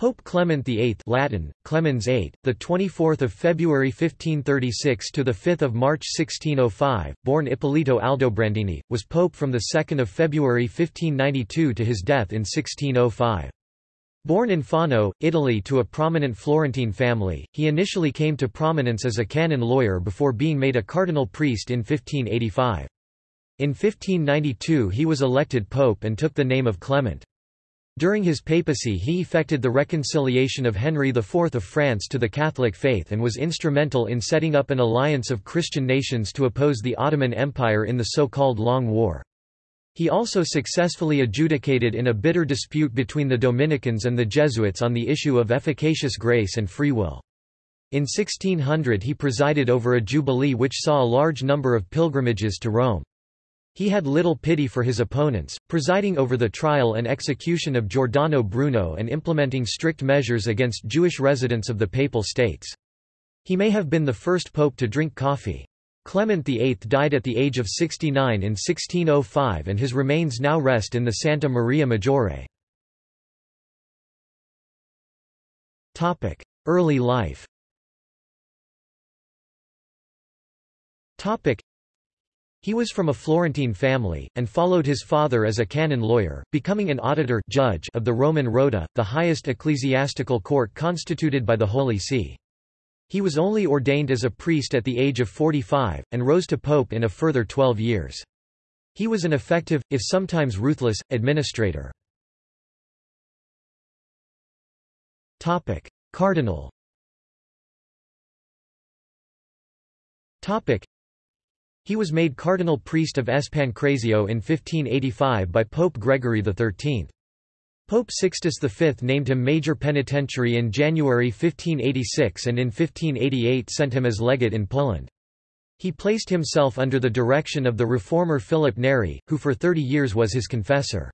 Pope Clement VIII Latin, Clemens VIII, the 24th of February 1536 to the 5th of March 1605, born Ippolito Aldobrandini, was pope from the 2nd of February 1592 to his death in 1605. Born in Fano, Italy to a prominent Florentine family, he initially came to prominence as a canon lawyer before being made a cardinal priest in 1585. In 1592 he was elected pope and took the name of Clement. During his papacy he effected the reconciliation of Henry IV of France to the Catholic faith and was instrumental in setting up an alliance of Christian nations to oppose the Ottoman Empire in the so-called Long War. He also successfully adjudicated in a bitter dispute between the Dominicans and the Jesuits on the issue of efficacious grace and free will. In 1600 he presided over a jubilee which saw a large number of pilgrimages to Rome. He had little pity for his opponents, presiding over the trial and execution of Giordano Bruno and implementing strict measures against Jewish residents of the Papal States. He may have been the first pope to drink coffee. Clement VIII died at the age of 69 in 1605 and his remains now rest in the Santa Maria Maggiore. Early life he was from a Florentine family, and followed his father as a canon lawyer, becoming an auditor judge of the Roman Rota, the highest ecclesiastical court constituted by the Holy See. He was only ordained as a priest at the age of 45, and rose to pope in a further 12 years. He was an effective, if sometimes ruthless, administrator. Cardinal he was made cardinal priest of S. Pancrazio in 1585 by Pope Gregory XIII. Pope Sixtus V named him major penitentiary in January 1586 and in 1588 sent him as legate in Poland. He placed himself under the direction of the reformer Philip Neri, who for thirty years was his confessor.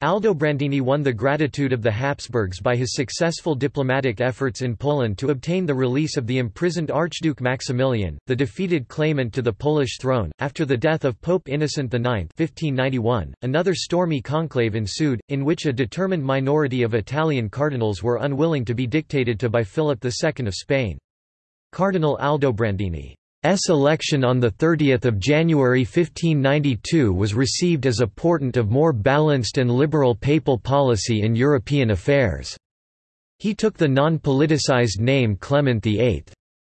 Aldobrandini won the gratitude of the Habsburgs by his successful diplomatic efforts in Poland to obtain the release of the imprisoned Archduke Maximilian, the defeated claimant to the Polish throne. After the death of Pope Innocent IX (1591), another stormy conclave ensued, in which a determined minority of Italian cardinals were unwilling to be dictated to by Philip II of Spain. Cardinal Aldobrandini S election on 30 January 1592 was received as a portent of more balanced and liberal papal policy in European affairs. He took the non-politicized name Clement VIII.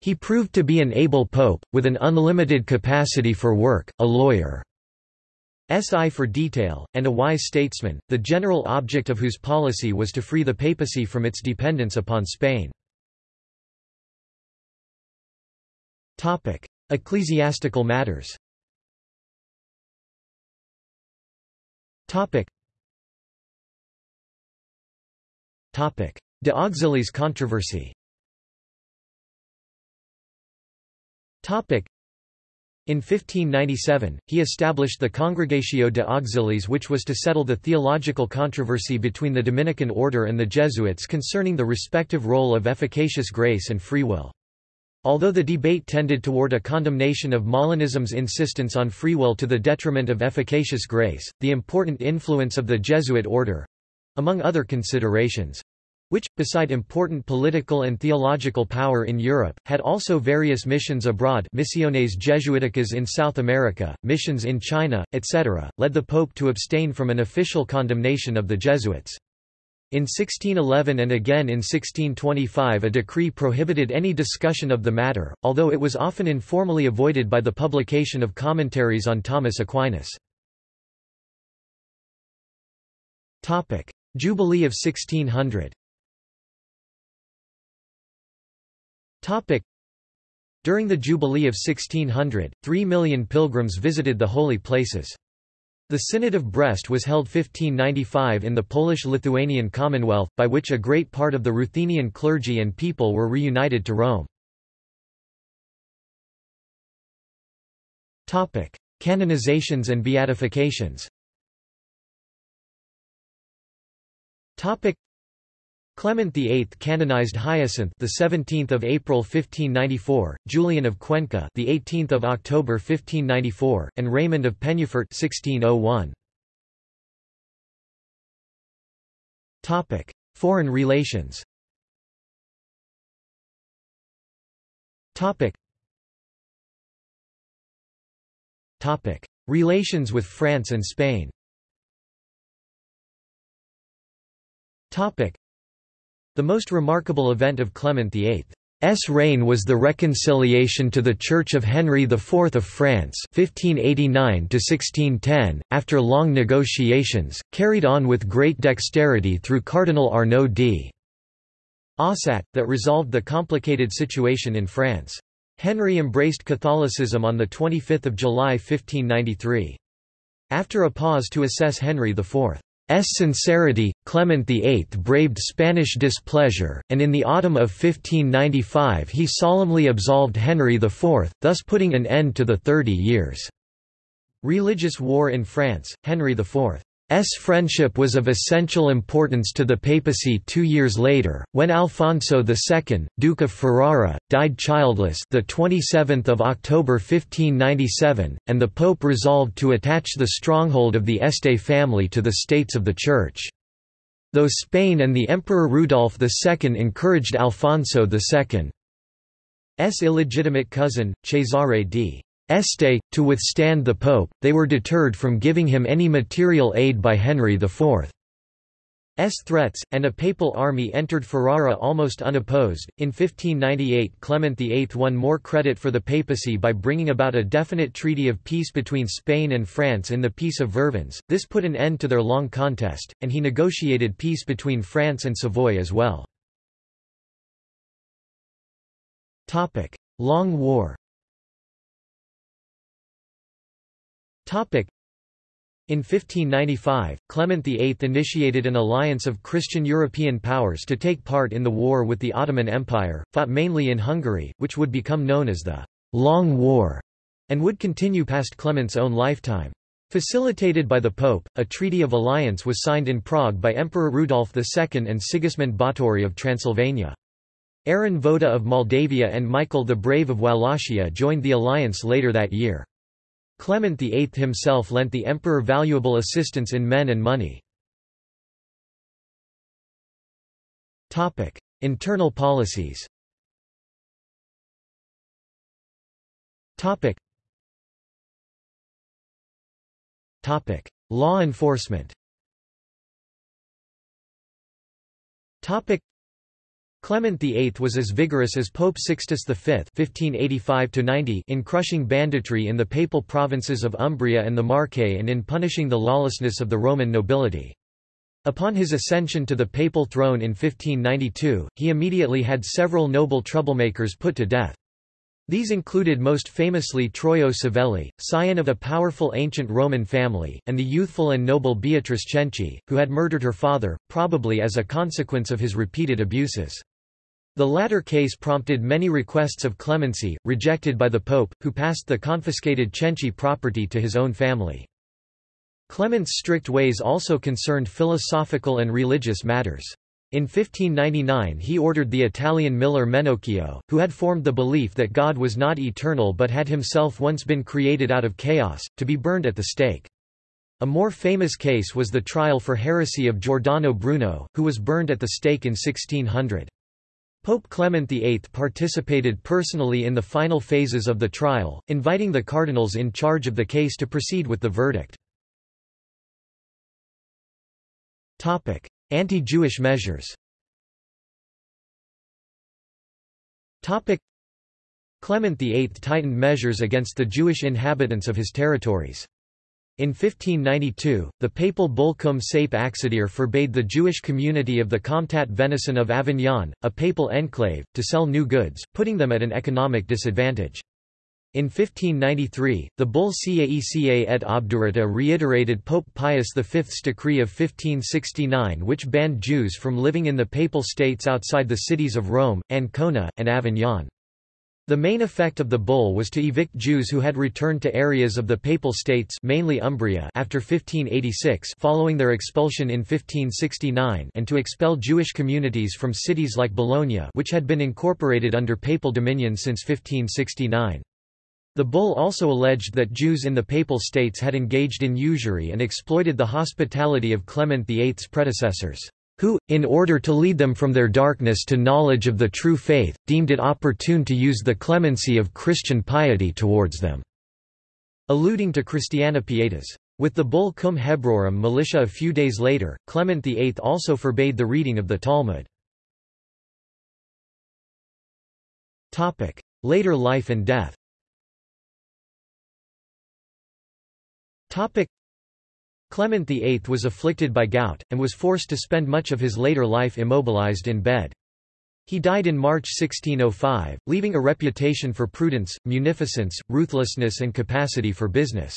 He proved to be an able pope, with an unlimited capacity for work, a lawyer. S I for detail, and a wise statesman, the general object of whose policy was to free the papacy from its dependence upon Spain. Ecclesiastical matters. Topic. Topic: De Auxiliis controversy. Topic. In 1597, he established the Congregatio de Auxiliis which was to settle the theological controversy between the Dominican order and the Jesuits concerning the respective role of efficacious grace and free will. Although the debate tended toward a condemnation of Molinism's insistence on free will to the detriment of efficacious grace, the important influence of the Jesuit order—among other considerations, which, beside important political and theological power in Europe, had also various missions abroad Misiones Jesuiticas in South America, missions in China, etc., led the Pope to abstain from an official condemnation of the Jesuits. In 1611 and again in 1625 a decree prohibited any discussion of the matter, although it was often informally avoided by the publication of commentaries on Thomas Aquinas. Jubilee of 1600 During the Jubilee of 1600, three million pilgrims visited the holy places. The Synod of Brest was held 1595 in the Polish-Lithuanian Commonwealth, by which a great part of the Ruthenian clergy and people were reunited to Rome. Canonizations and beatifications Clement VIII canonized Hyacinth the 17th of April 1594, Julian of Cuenca the 18th of October 1594, and Raymond of Penyafort 1601. Topic: Foreign relations Topic. Topic. Relations with France and Spain Topic. The most remarkable event of Clement VIII's reign was the reconciliation to the Church of Henry IV of France 1589 after long negotiations, carried on with great dexterity through Cardinal Arnaud d. Ossat, that resolved the complicated situation in France. Henry embraced Catholicism on 25 July 1593. After a pause to assess Henry IV sincerity, Clement VIII braved Spanish displeasure, and in the autumn of 1595 he solemnly absolved Henry IV, thus putting an end to the Thirty Years' religious war in France. Henry IV S friendship was of essential importance to the papacy two years later, when Alfonso II, Duke of Ferrara, died childless the 27th of October 1597, and the Pope resolved to attach the stronghold of the Este family to the states of the Church. Though Spain and the Emperor Rudolf II encouraged Alfonso II's illegitimate cousin, Cesare d. Este, to withstand the Pope, they were deterred from giving him any material aid by Henry IV's threats, and a papal army entered Ferrara almost unopposed. In 1598, Clement VIII won more credit for the papacy by bringing about a definite treaty of peace between Spain and France in the Peace of Vervins. This put an end to their long contest, and he negotiated peace between France and Savoy as well. Long War In 1595, Clement VIII initiated an alliance of Christian European powers to take part in the war with the Ottoman Empire, fought mainly in Hungary, which would become known as the Long War, and would continue past Clement's own lifetime. Facilitated by the Pope, a treaty of alliance was signed in Prague by Emperor Rudolf II and Sigismund Báthory of Transylvania. Aaron Voda of Moldavia and Michael the Brave of Wallachia joined the alliance later that year. Clement VIII himself lent the emperor valuable assistance in men and money. Internal policies Law enforcement Clement VIII was as vigorous as Pope Sixtus V (1585–90) in crushing banditry in the papal provinces of Umbria and the Marche and in punishing the lawlessness of the Roman nobility. Upon his ascension to the papal throne in 1592, he immediately had several noble troublemakers put to death. These included most famously Troilo Savelli, scion of a powerful ancient Roman family, and the youthful and noble Beatrice Cenci, who had murdered her father, probably as a consequence of his repeated abuses. The latter case prompted many requests of clemency, rejected by the Pope, who passed the confiscated Cenci property to his own family. Clement's strict ways also concerned philosophical and religious matters. In 1599 he ordered the Italian miller Menocchio, who had formed the belief that God was not eternal but had himself once been created out of chaos, to be burned at the stake. A more famous case was the trial for heresy of Giordano Bruno, who was burned at the stake in 1600. Pope Clement VIII participated personally in the final phases of the trial, inviting the cardinals in charge of the case to proceed with the verdict. Anti-Jewish measures Clement VIII tightened measures against the Jewish inhabitants of his territories. In 1592, the papal bull Cum saepe accidere forbade the Jewish community of the Comtat Venaissin of Avignon, a papal enclave, to sell new goods, putting them at an economic disadvantage. In 1593, the bull Caeca et Obdurata reiterated Pope Pius V's decree of 1569 which banned Jews from living in the Papal States outside the cities of Rome, Ancona, and Avignon. The main effect of the bull was to evict Jews who had returned to areas of the Papal States mainly Umbria after 1586 following their expulsion in 1569 and to expel Jewish communities from cities like Bologna which had been incorporated under Papal dominion since 1569. The bull also alleged that Jews in the Papal States had engaged in usury and exploited the hospitality of Clement VIII's predecessors. Who, in order to lead them from their darkness to knowledge of the true faith, deemed it opportune to use the clemency of Christian piety towards them." alluding to Christiana Pietas. With the bull Cum Hebraeorum malitia a few days later, Clement VIII also forbade the reading of the Talmud. Later life and death Clement VIII was afflicted by gout, and was forced to spend much of his later life immobilized in bed. He died in March 1605, leaving a reputation for prudence, munificence, ruthlessness and capacity for business.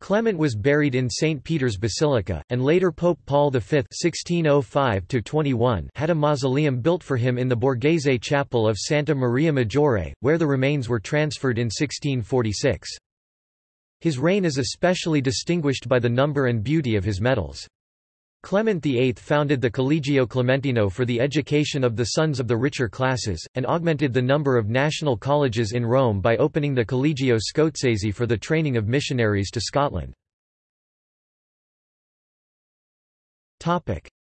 Clement was buried in St. Peter's Basilica, and later Pope Paul V (1605–21) had a mausoleum built for him in the Borghese Chapel of Santa Maria Maggiore, where the remains were transferred in 1646. His reign is especially distinguished by the number and beauty of his medals. Clement VIII founded the Collegio Clementino for the education of the sons of the richer classes, and augmented the number of national colleges in Rome by opening the Collegio Scozzese for the training of missionaries to Scotland.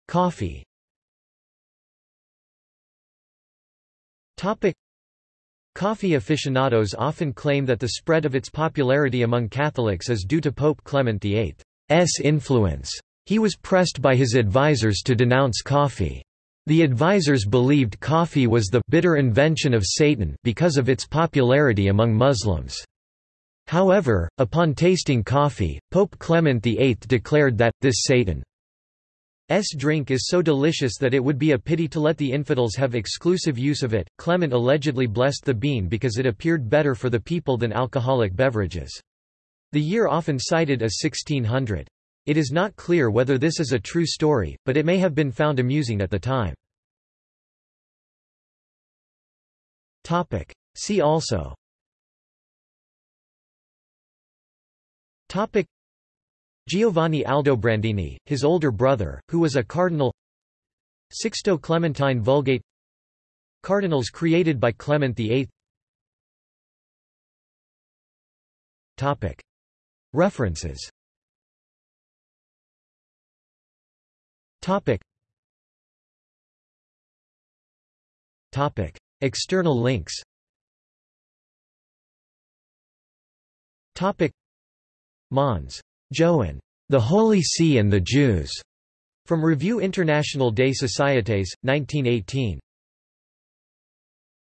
Coffee Coffee aficionados often claim that the spread of its popularity among Catholics is due to Pope Clement VIII's influence. He was pressed by his advisers to denounce coffee. The advisers believed coffee was the bitter invention of Satan because of its popularity among Muslims. However, upon tasting coffee, Pope Clement VIII declared that, this Satan's drink is so delicious that it would be a pity to let the infidels have exclusive use of it. Clement allegedly blessed the bean because it appeared better for the people than alcoholic beverages. The year often cited is 1600. It is not clear whether this is a true story, but it may have been found amusing at the time. Topic. See also Giovanni Aldobrandini, his older brother, who was a cardinal Sixto Clementine Vulgate Cardinals created by Clement VIII References Topic. Topic. External links Topic. Mons. Joan. The Holy See and the Jews. From Revue Internationale des Sociétés, 1918.